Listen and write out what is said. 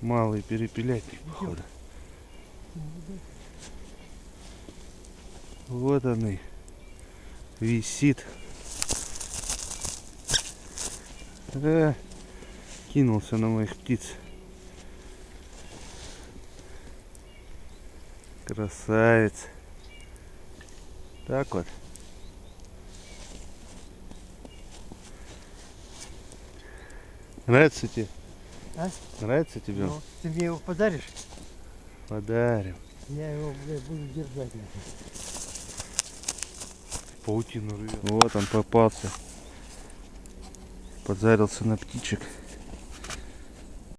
Малый перепелятник, походу. Вот он и висит. Да, кинулся на моих птиц. Красавец. Так вот. Нравится тебе? А? Нравится тебе? Ну, ты мне его подаришь? Подарим. Я его, блядь, буду держать. Паутину рвет. Вот он попался. Подзарился на птичек.